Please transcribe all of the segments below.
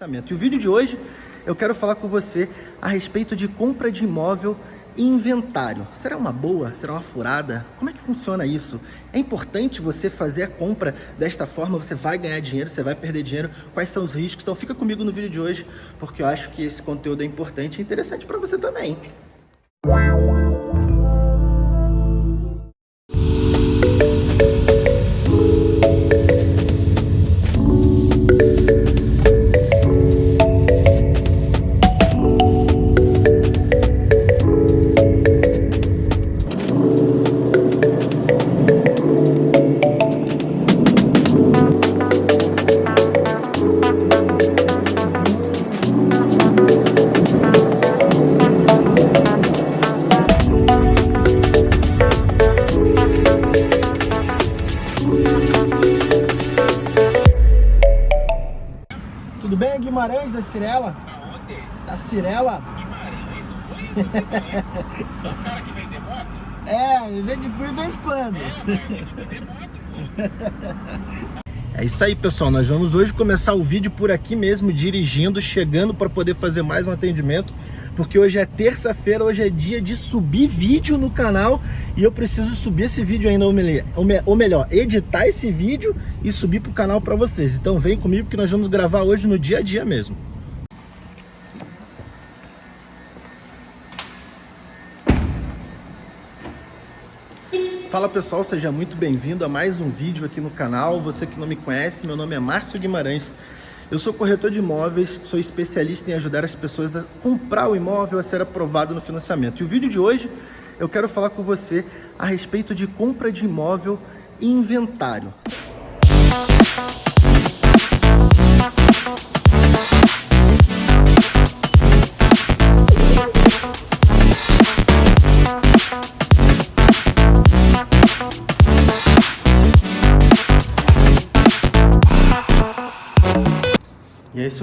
E o vídeo de hoje eu quero falar com você a respeito de compra de imóvel e inventário. Será uma boa? Será uma furada? Como é que funciona isso? É importante você fazer a compra desta forma? Você vai ganhar dinheiro? Você vai perder dinheiro? Quais são os riscos? Então fica comigo no vídeo de hoje, porque eu acho que esse conteúdo é importante e interessante para você também. Guimarães da Cirela? Aonde? Da Cirela? Guimarães, o cara que vende moto? É, vem de por vez quando. Vende. É isso aí, pessoal. Nós vamos hoje começar o vídeo por aqui mesmo, dirigindo, chegando para poder fazer mais um atendimento, porque hoje é terça-feira, hoje é dia de subir vídeo no canal e eu preciso subir esse vídeo ainda, ou melhor, editar esse vídeo e subir para o canal para vocês. Então vem comigo que nós vamos gravar hoje no dia a dia mesmo. Fala pessoal, seja muito bem-vindo a mais um vídeo aqui no canal. Você que não me conhece, meu nome é Márcio Guimarães. Eu sou corretor de imóveis, sou especialista em ajudar as pessoas a comprar o imóvel, a ser aprovado no financiamento. E o vídeo de hoje eu quero falar com você a respeito de compra de imóvel e inventário.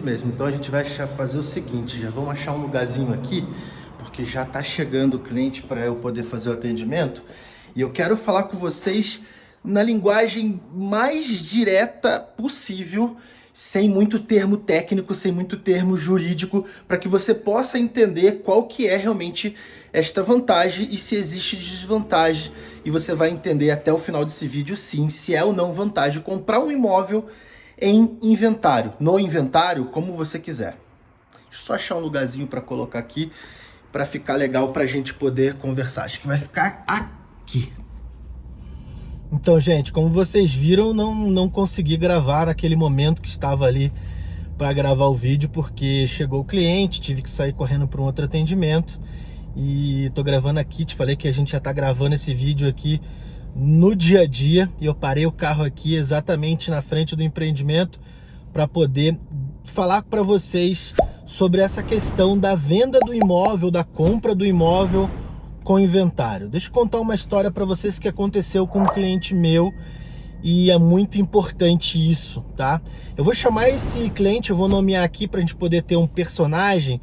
Mesmo, então a gente vai fazer o seguinte, já vamos achar um lugarzinho aqui, porque já está chegando o cliente para eu poder fazer o atendimento, e eu quero falar com vocês na linguagem mais direta possível, sem muito termo técnico, sem muito termo jurídico, para que você possa entender qual que é realmente esta vantagem e se existe desvantagem. E você vai entender até o final desse vídeo, sim, se é ou não vantagem comprar um imóvel em inventário, no inventário, como você quiser. Deixa eu só achar um lugarzinho para colocar aqui, para ficar legal para a gente poder conversar. Acho que vai ficar aqui. Então, gente, como vocês viram, não, não consegui gravar naquele momento que estava ali para gravar o vídeo, porque chegou o cliente, tive que sair correndo para um outro atendimento. E tô gravando aqui, te falei que a gente já tá gravando esse vídeo aqui no dia a dia e eu parei o carro aqui exatamente na frente do empreendimento para poder falar para vocês sobre essa questão da venda do imóvel, da compra do imóvel com inventário. Deixa eu contar uma história para vocês que aconteceu com um cliente meu e é muito importante isso, tá? Eu vou chamar esse cliente, eu vou nomear aqui para a gente poder ter um personagem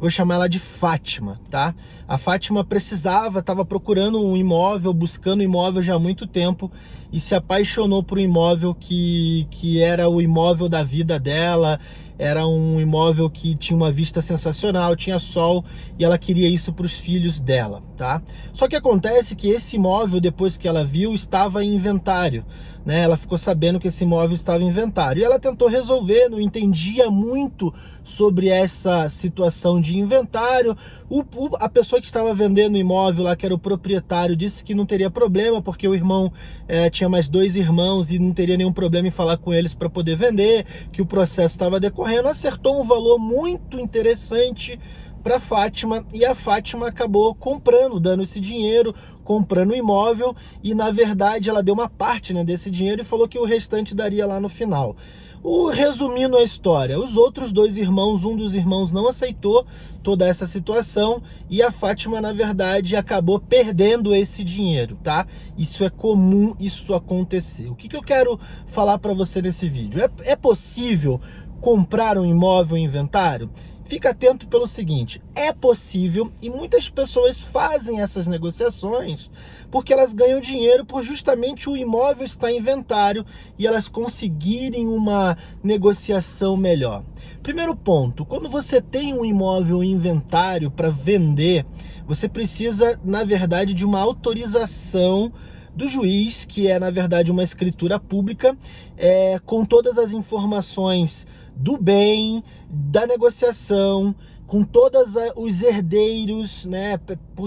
vou chamar ela de Fátima, tá? A Fátima precisava, estava procurando um imóvel, buscando imóvel já há muito tempo e se apaixonou por um imóvel que, que era o imóvel da vida dela, era um imóvel que tinha uma vista sensacional, tinha sol e ela queria isso para os filhos dela, tá? Só que acontece que esse imóvel, depois que ela viu, estava em inventário né? Ela ficou sabendo que esse imóvel estava em inventário. E ela tentou resolver, não entendia muito sobre essa situação de inventário. O, o, a pessoa que estava vendendo o imóvel lá, que era o proprietário, disse que não teria problema, porque o irmão é, tinha mais dois irmãos e não teria nenhum problema em falar com eles para poder vender, que o processo estava decorrendo. Acertou um valor muito interessante para Fátima e a Fátima acabou comprando, dando esse dinheiro, comprando o imóvel e na verdade ela deu uma parte né, desse dinheiro e falou que o restante daria lá no final. O, resumindo a história, os outros dois irmãos, um dos irmãos não aceitou toda essa situação e a Fátima, na verdade, acabou perdendo esse dinheiro, tá? Isso é comum, isso acontecer. O que, que eu quero falar para você nesse vídeo? É, é possível comprar um imóvel em inventário? fica atento pelo seguinte, é possível e muitas pessoas fazem essas negociações porque elas ganham dinheiro por justamente o imóvel estar em inventário e elas conseguirem uma negociação melhor. Primeiro ponto, quando você tem um imóvel em inventário para vender, você precisa, na verdade, de uma autorização do juiz, que é na verdade uma escritura pública, é, com todas as informações do bem, da negociação, com todos os herdeiros, né?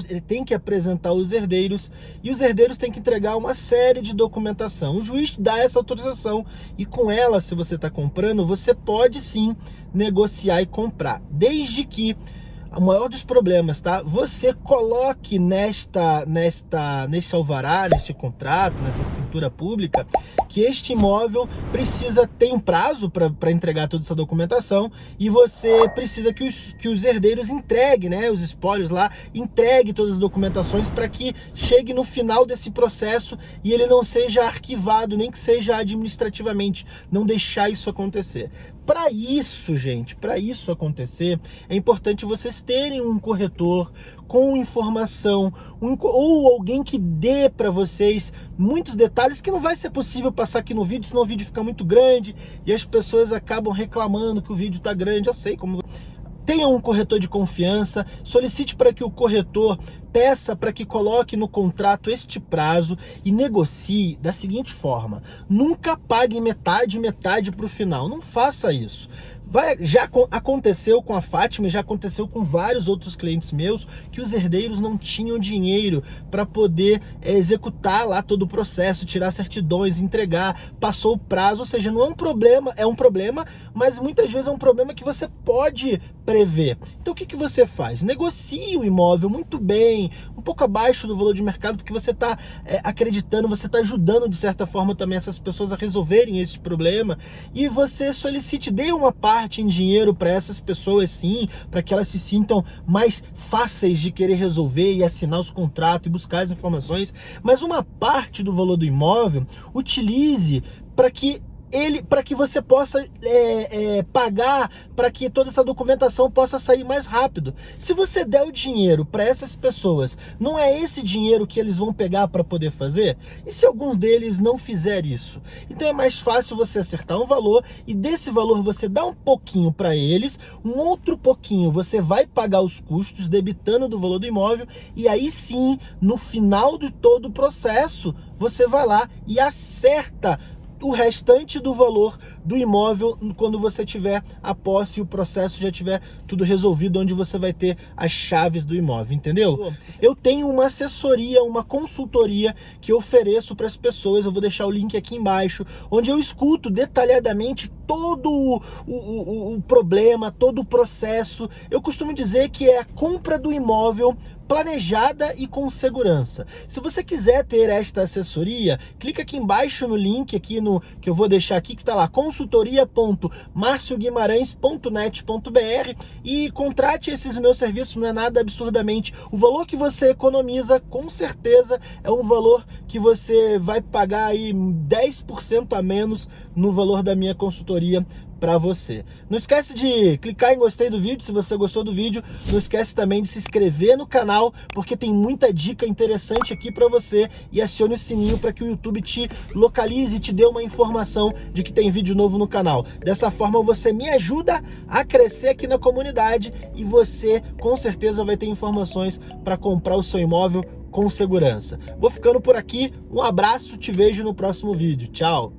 Ele tem que apresentar os herdeiros e os herdeiros têm que entregar uma série de documentação. O juiz dá essa autorização e com ela, se você está comprando, você pode sim negociar e comprar, desde que o maior dos problemas, tá? Você coloque nesta, nesta, neste alvará, neste contrato, nessa escritura pública, que este imóvel precisa ter um prazo para entregar toda essa documentação e você precisa que os, que os herdeiros entreguem, né? Os espólios lá, entregue todas as documentações para que chegue no final desse processo e ele não seja arquivado, nem que seja administrativamente, não deixar isso acontecer. Para isso, gente, para isso acontecer, é importante vocês terem um corretor com informação, um, ou alguém que dê para vocês muitos detalhes que não vai ser possível passar aqui no vídeo, senão o vídeo fica muito grande e as pessoas acabam reclamando que o vídeo está grande. Eu sei como tenha um corretor de confiança, solicite para que o corretor peça para que coloque no contrato este prazo e negocie da seguinte forma, nunca pague metade, metade para o final, não faça isso. Vai, já aconteceu com a Fátima, já aconteceu com vários outros clientes meus, que os herdeiros não tinham dinheiro para poder é, executar lá todo o processo, tirar certidões, entregar, passou o prazo, ou seja, não é um problema, é um problema, mas muitas vezes é um problema que você pode prever. Então o que, que você faz? Negocie o imóvel muito bem, um pouco abaixo do valor de mercado, porque você está é, acreditando, você está ajudando de certa forma também essas pessoas a resolverem esse problema, e você solicite, dê uma parte em dinheiro para essas pessoas sim, para que elas se sintam mais fáceis de querer resolver e assinar os contratos e buscar as informações, mas uma parte do valor do imóvel utilize para que ele para que você possa é, é, pagar para que toda essa documentação possa sair mais rápido. Se você der o dinheiro para essas pessoas, não é esse dinheiro que eles vão pegar para poder fazer? E se algum deles não fizer isso? Então é mais fácil você acertar um valor e desse valor você dá um pouquinho para eles, um outro pouquinho você vai pagar os custos debitando do valor do imóvel e aí sim, no final de todo o processo, você vai lá e acerta o restante do valor do imóvel quando você tiver a posse e o processo já tiver tudo resolvido, onde você vai ter as chaves do imóvel, entendeu? Eu tenho uma assessoria, uma consultoria que eu ofereço para as pessoas, eu vou deixar o link aqui embaixo, onde eu escuto detalhadamente todo o, o, o, problema, todo o processo. Eu costumo dizer que é a compra do imóvel planejada e com segurança. Se você quiser ter esta assessoria, clica aqui embaixo no link aqui no que eu vou deixar aqui que está lá consultoria.marcioguimarães.net.br e contrate esses meus serviços, não é nada absurdamente. O valor que você economiza, com certeza, é um valor que você vai pagar aí 10% a menos no valor da minha consultoria para você. Não esquece de clicar em gostei do vídeo se você gostou do vídeo. Não esquece também de se inscrever no canal, porque tem muita dica interessante aqui para você. E acione o sininho para que o YouTube te localize e te dê uma informação de que tem vídeo novo no canal. Dessa forma você me ajuda a crescer aqui na comunidade e você com certeza vai ter informações para comprar o seu imóvel com segurança. Vou ficando por aqui, um abraço, te vejo no próximo vídeo. Tchau!